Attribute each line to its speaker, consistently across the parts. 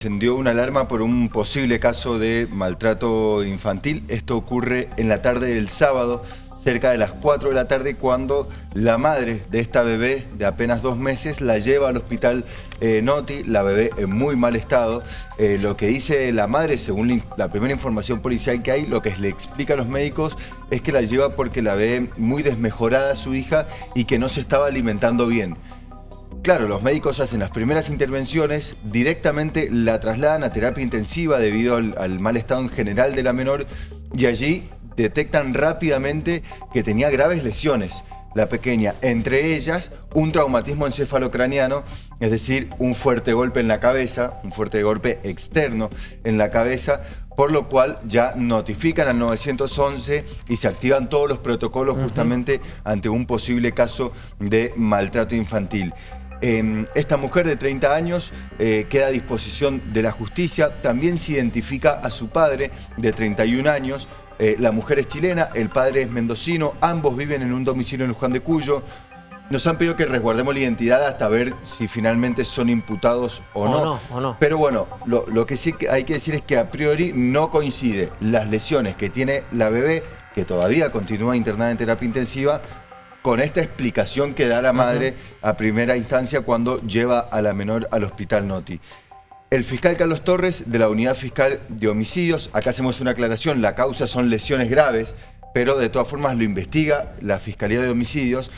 Speaker 1: Encendió una alarma por un posible caso de maltrato infantil. Esto ocurre en la tarde del sábado, cerca de las 4 de la tarde, cuando la madre de esta bebé de apenas dos meses la lleva al hospital eh, Noti, la bebé en muy mal estado. Eh, lo que dice la madre, según la primera información policial que hay, lo que le explica a los médicos es que la lleva porque la ve muy desmejorada su hija y que no se estaba alimentando bien. Claro, los médicos hacen las primeras intervenciones, directamente la trasladan a terapia intensiva debido al, mal estado en general de la menor y allí detectan rápidamente que tenía graves lesiones la pequeña, entre ellas un traumatismo encefalocraniano, es decir, un fuerte golpe en la cabeza, un fuerte golpe externo en la cabeza, por lo cual ya notifican al 911 y se activan todos los protocolos justamente ante un posible caso de maltrato infantil. Em, esta mujer de 30 años eh, queda a disposición de la justicia, también se identifica a su padre de 31 años, eh, la mujer es chilena, el padre es mendocino, ambos viven en un domicilio en Juan de Cuyo. Nos han pedido que resguardemos la identidad hasta ver si finalmente son imputados o, no. Pero bueno, lo, lo que sí hay que decir es que a priori no coincide las lesiones que tiene la bebé, que todavía continúa internada en terapia intensiva, con esta explicación que da la madre a primera instancia cuando lleva a la menor al hospital Noti. El fiscal Carlos Torres, de la Unidad Fiscal de Homicidios, acá hacemos una aclaración, la causa son lesiones graves, pero de todas formas lo investiga la Fiscalía de Homicidios,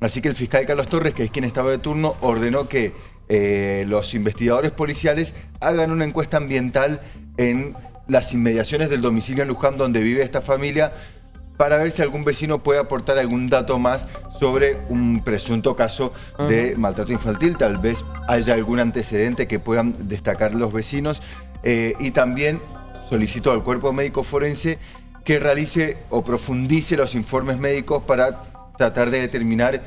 Speaker 1: así que el fiscal Carlos Torres, que es quien estaba de turno, ordenó que eh, los investigadores policiales hagan una encuesta ambiental en las inmediaciones del domicilio en Luján donde vive esta familia para ver si algún vecino puede aportar algún dato más sobre un presunto caso de maltrato infantil. Tal vez haya algún antecedente que puedan destacar los vecinos. Eh, y también solicito al cuerpo médico forense que realice o profundice los informes médicos para tratar de determinar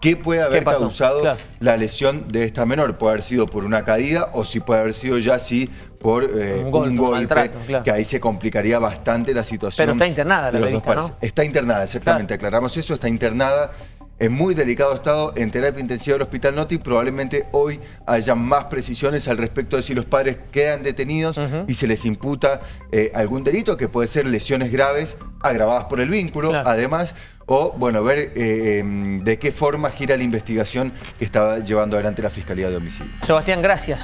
Speaker 1: qué puede haber causado la lesión de esta menor. Puede haber sido por una caída o si puede haber sido ya sí por eh, un golpe, que ahí se complicaría bastante la situación.
Speaker 2: Pero está internada la ¿no?
Speaker 1: Está internada, exactamente, aclaramos eso, está internada en muy delicado estado en terapia intensiva del Hospital Noti. Probablemente hoy haya más precisiones al respecto de si los padres quedan detenidos y se les imputa eh, algún delito, que puede ser lesiones graves agravadas por el vínculo, además, o bueno, ver eh, em, de qué forma gira la investigación que estaba llevando adelante la Fiscalía de Homicidio.
Speaker 2: Sebastián, gracias.